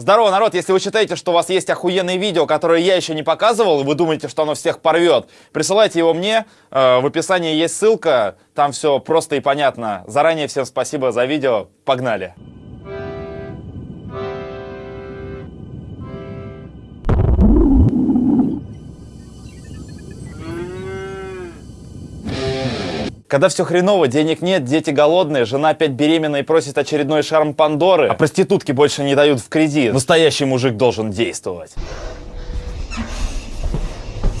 Здорово, народ! Если вы считаете, что у вас есть охуенные видео, которые я еще не показывал, и вы думаете, что оно всех порвет, присылайте его мне. Э, в описании есть ссылка, там все просто и понятно. Заранее всем спасибо за видео. Погнали! Когда все хреново, денег нет, дети голодные, жена опять беременна и просит очередной шарм Пандоры, а проститутки больше не дают в кредит, настоящий мужик должен действовать.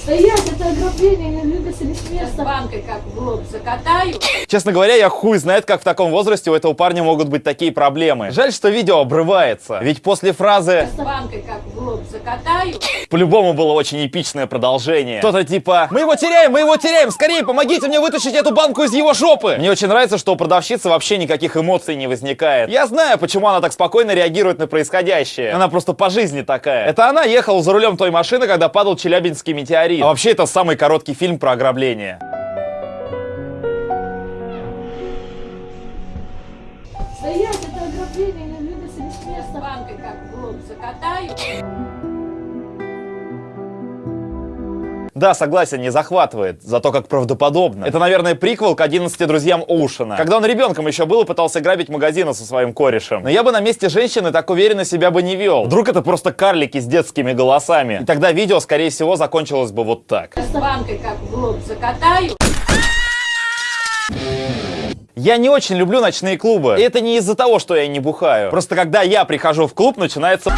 Стоять, это ограбление, не двигайся с места. банкой как в лоб закатаю. Честно говоря, я хуй знает, как в таком возрасте у этого парня могут быть такие проблемы. Жаль, что видео обрывается, ведь после фразы банкой как в лоб закатаю. по-любому было очень эпичное продолжение. Кто-то типа «Мы его теряем, мы его теряем! Скорее, помогите мне вытащить эту банку из его жопы!» Мне очень нравится, что у продавщицы вообще никаких эмоций не возникает. Я знаю, почему она так спокойно реагирует на происходящее. Она просто по жизни такая. Это она ехала за рулем той машины, когда падал Челябинский метеорит. А вообще, это самый короткий фильм про ограбление. Закатаю. Да, согласен, не захватывает, зато как правдоподобно. Это, наверное, приквел к 11 друзьям Оушена. Когда он ребенком еще был и пытался грабить магазины со своим корешем. Но я бы на месте женщины так уверенно себя бы не вел. Вдруг это просто карлики с детскими голосами. И тогда видео, скорее всего, закончилось бы вот так. С банкой как в лоб закатаю. Я не очень люблю ночные клубы. И это не из-за того, что я не бухаю. Просто когда я прихожу в клуб, начинается...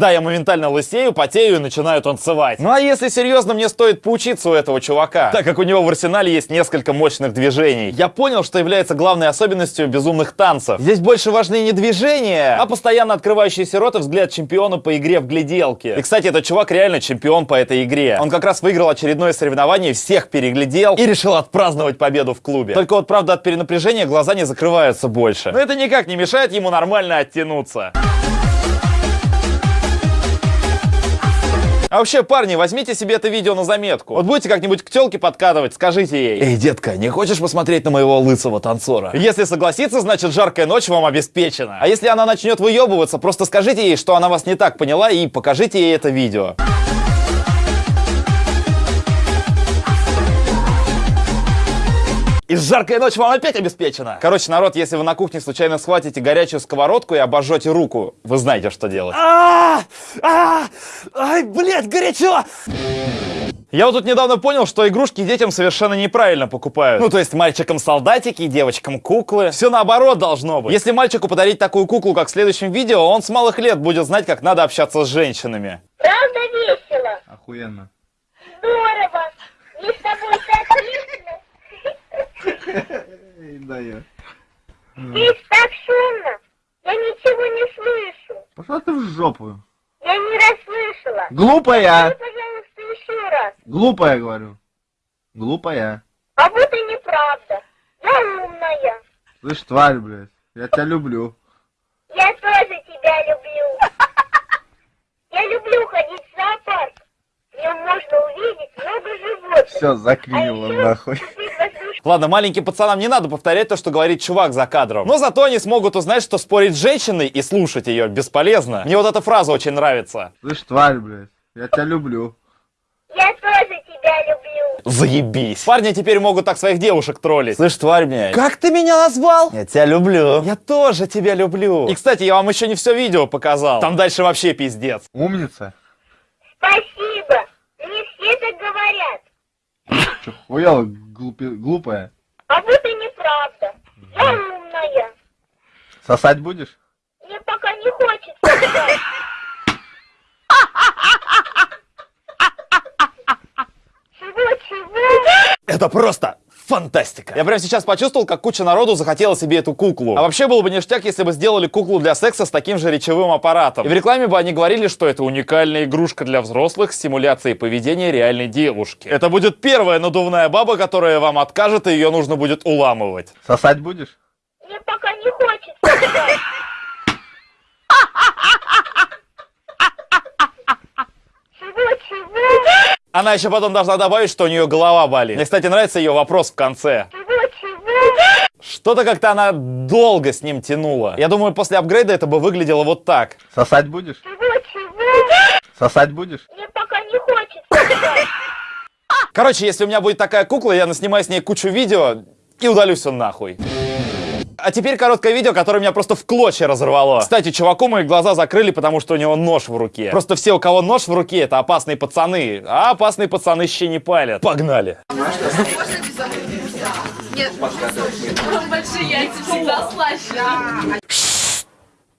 Да, я моментально лысею, потею и начинаю танцевать. Ну а если серьезно, мне стоит поучиться у этого чувака, так как у него в арсенале есть несколько мощных движений. Я понял, что является главной особенностью безумных танцев. Здесь больше важны не движения, а постоянно открывающиеся рот и взгляд чемпиона по игре в гляделки. И, кстати, этот чувак реально чемпион по этой игре. Он как раз выиграл очередное соревнование, всех переглядел и решил отпраздновать победу в клубе. Только вот, правда, от перенапряжения глаза не закрываются больше. Но это никак не мешает ему нормально оттянуться. А вообще, парни, возьмите себе это видео на заметку. Вот будете как-нибудь к телке подкатывать, скажите ей. Эй, детка, не хочешь посмотреть на моего лысого танцора? Если согласится, значит жаркая ночь вам обеспечена. А если она начнет выебываться, просто скажите ей, что она вас не так поняла и покажите ей это видео. И жаркая ночь вам опять обеспечена. Короче, народ, если вы на кухне случайно схватите горячую сковородку и обожжете руку, вы знаете, что делать. А! А! Ай, блядь, горячо! Я вот тут недавно понял, что игрушки детям совершенно неправильно покупают. Ну, то есть мальчикам солдатики, девочкам куклы. Все наоборот должно быть. Если мальчику подарить такую куклу, как в следующем видео, он с малых лет будет знать, как надо общаться с женщинами. Правда весело? Охуенно. Здорово! Мне с тобой так отлично. Да я. Здесь так шумно. Я ничего не слышу. Пошла ты в жопу. Я не расслышала. Глупая! Скажи, пожалуйста, еще раз. Глупая, говорю. Глупая. А вот и неправда. Я умная. Слышь, тварь, блядь. Я тебя люблю. Я тоже тебя люблю. Я люблю ходить в зоопарк. В нем можно увидеть много животных. Все, заклинило А еще нахуй. Ладно, маленьким пацанам не надо повторять то, что говорит чувак за кадром. Но зато они смогут узнать, что спорить с женщиной и слушать ее бесполезно. Мне вот эта фраза очень нравится. Слышь, тварь, блядь. Я тебя люблю. Я тоже тебя люблю. Заебись. Парни теперь могут так своих девушек троллить. Слышь, тварь, блядь. Как ты меня назвал? Я тебя люблю. Я тоже тебя люблю. И, кстати, я вам еще не все видео показал. Там дальше вообще пиздец. Умница. Спасибо. Не все так говорят. Че, хуяла глупи- глупая? А вот и неправда. Я умная. Сосать будешь? Мне пока не хочется. Чего-чего? Это просто фантастика. Я прямо сейчас почувствовал, как куча народу захотела себе эту куклу. А вообще было бы ништяк, если бы сделали куклу для секса с таким же речевым аппаратом. И в рекламе бы они говорили, что это уникальная игрушка для взрослых с симуляцией поведения реальной девушки. Это будет первая надувная баба, которая вам откажет, и ее нужно будет уламывать. Сосать будешь? Мне пока не хочется. Чего-чего? Она еще потом должна добавить, что у нее голова болит. Мне, кстати, нравится ее вопрос в конце. Что-то как-то она долго с ним тянула. Я думаю, после апгрейда это бы выглядело вот так. Сосать будешь? Сосать будешь? Мне пока не хочется. Короче, если у меня будет такая кукла, я наснимаю с ней кучу видео и удалю все нахуй. А теперь короткое видео, которое меня просто в клочья разорвало. Кстати, чуваку мои глаза закрыли, потому что у него нож в руке. Просто все, у кого нож в руке, это опасные пацаны. А опасные пацаны щи не палят. Погнали. Большие яйца всегда слаще.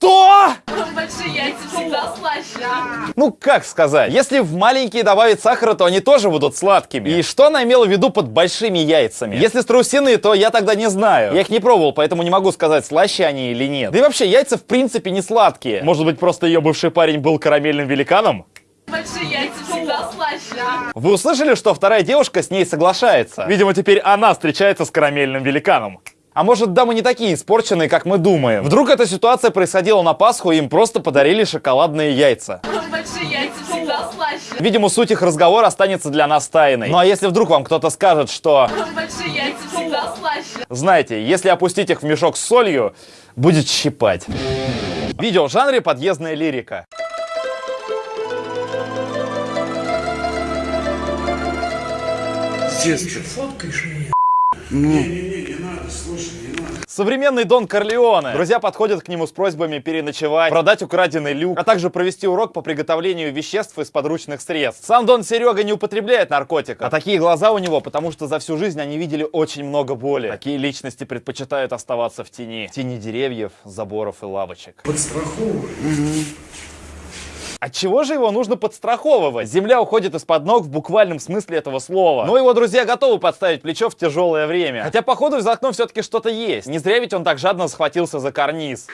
Что? Большие яйца всегда слаще. Ну, как сказать? Если в маленькие добавить сахара, то они тоже будут сладкими. И что она имела в виду под большими яйцами? Если страусиные, то я тогда не знаю. Я их не пробовал, поэтому не могу сказать, слаще они или нет. Да и вообще, яйца в принципе не сладкие. Может быть, просто ее бывший парень был карамельным великаном? Большие яйца всегда слаще. Вы услышали, что вторая девушка с ней соглашается? Видимо, теперь она встречается с карамельным великаном. А может, дамы не такие испорченные, как мы думаем? Вдруг эта ситуация происходила на Пасху, и им просто подарили шоколадные яйца? Большие яйца всегда слаще. Видимо, суть их разговора останется для нас тайной. Ну а если вдруг вам кто-то скажет, что... Большие яйца всегда слаще. Знаете, если опустить их в мешок с солью, будет щипать. Видео в жанре подъездная лирика. Современный Дон Корлеоне. Друзья подходят к нему с просьбами переночевать, продать украденный люк, а также провести урок по приготовлению веществ из подручных средств. Сам Дон Серега не употребляет наркотиков, а такие глаза у него, потому что за всю жизнь они видели очень много боли. Такие личности предпочитают оставаться в тени. В тени деревьев, заборов и лавочек. От чего же его нужно подстраховывать? Земля уходит из-под ног в буквальном смысле этого слова. Но его друзья готовы подставить плечо в тяжелое время. Хотя, походу, за окном все-таки что-то есть. Не зря ведь он так жадно схватился за карниз.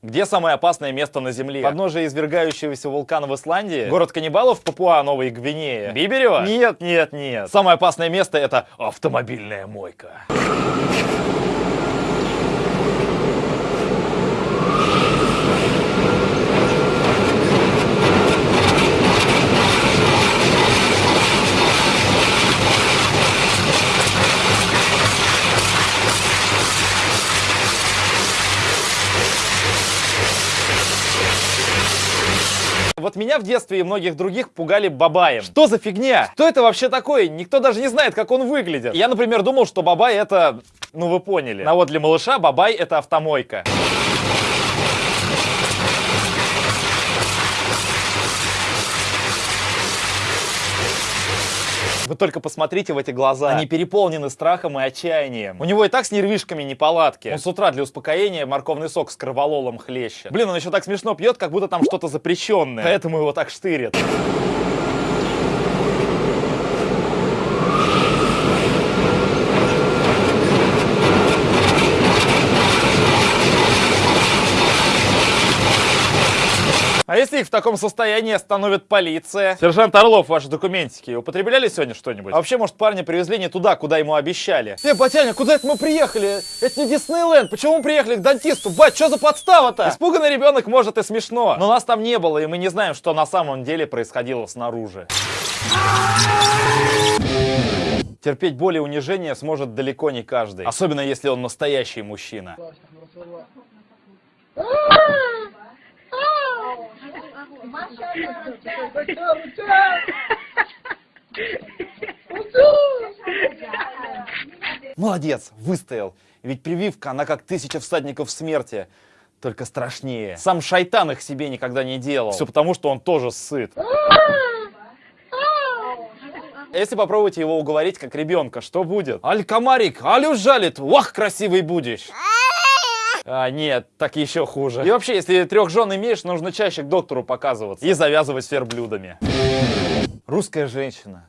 Где самое опасное место на Земле? Подножие извергающегося вулкана в Исландии? Город каннибалов Папуа, Новой Гвинея? Биберево? Нет, нет, нет. Самое опасное место это автомобильная мойка. В детстве и многих других пугали бабаем. Что за фигня? Что это вообще такое? Никто даже не знает, как он выглядит. Я, например, думал, что бабай это... Ну, вы поняли. А вот для малыша бабай это автомойка. Вы только посмотрите в эти глаза. Они переполнены страхом и отчаянием. У него и так с нервишками неполадки. Он с утра для успокоения морковный сок с кровололом хлещет. Блин, он еще так смешно пьет, как будто там что-то запрещенное. Поэтому его так штырит. Если их в таком состоянии остановит полиция? Сержант Орлов, ваши документики употребляли сегодня что-нибудь? А вообще, может, парня привезли не туда, куда ему обещали? Э, батяня, куда это мы приехали? Это не Диснейленд, почему мы приехали к дантисту? Бать, что за подстава-то? Испуганный ребенок может и смешно, но нас там не было, и мы не знаем, что на самом деле происходило снаружи. Терпеть боль и унижение сможет далеко не каждый, особенно если он настоящий мужчина. Молодец, выстоял. Ведь прививка, она как тысяча всадников смерти, только страшнее. Сам шайтан их себе никогда не делал. Все потому, что он тоже сыт. Если попробуйте его уговорить как ребенка, что будет? Аль комарик, аль жалит, вах, красивый будешь. А, нет, так еще хуже. И вообще, если трех жен имеешь, нужно чаще к доктору показываться и завязывать с верблюдами. Русская женщина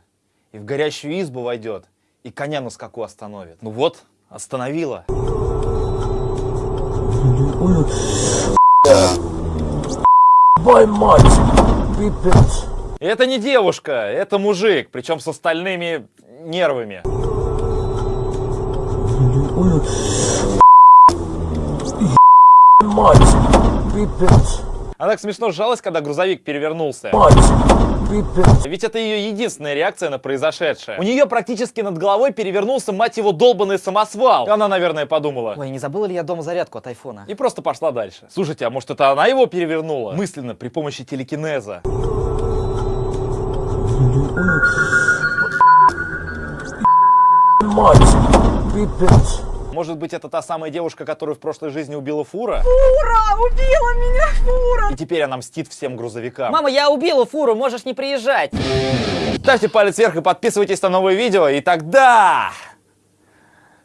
и в горящую избу войдет, и коня на скаку остановит. Ну вот, остановила. Бой мать, пипец. Это не девушка, это мужик, причем с остальными нервами. Мать, пипец. Она так смешно сжалась, когда грузовик перевернулся. Мать, пипец. Ведь это ее единственная реакция на произошедшее. У нее практически над головой перевернулся, мать его, долбанный самосвал. Она, наверное, подумала. Ой, не забыла ли я дома зарядку от айфона? И просто пошла дальше. Слушайте, а может это она его перевернула? Мысленно, при помощи телекинеза. Мать, пипец. Может быть, это та самая девушка, которую в прошлой жизни убила фура? Ура! Убила меня фура! И теперь она мстит всем грузовикам. Мама, я убила фуру, можешь не приезжать. Ставьте палец вверх и подписывайтесь на новые видео, и тогда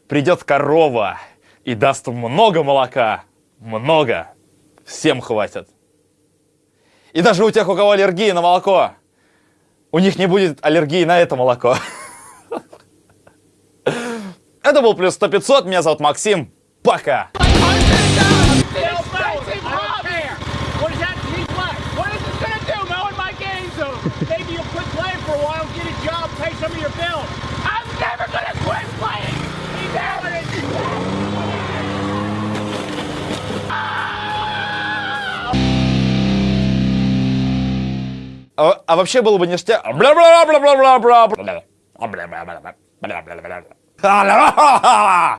придет корова и даст много молока. Много. Всем хватит. И даже у тех, у кого аллергия на молоко, у них не будет аллергии на это молоко. Это был плюс 100 500. Меня зовут Максим. Пока. What is that? He's black. What is this gonna do? Mowing my game zone. Maybe you'll quit playing for a while, get a job, pay some of your bills. I'm never gonna quit playing. Never. А, а вообще было бы ништяк. 啊！来吧！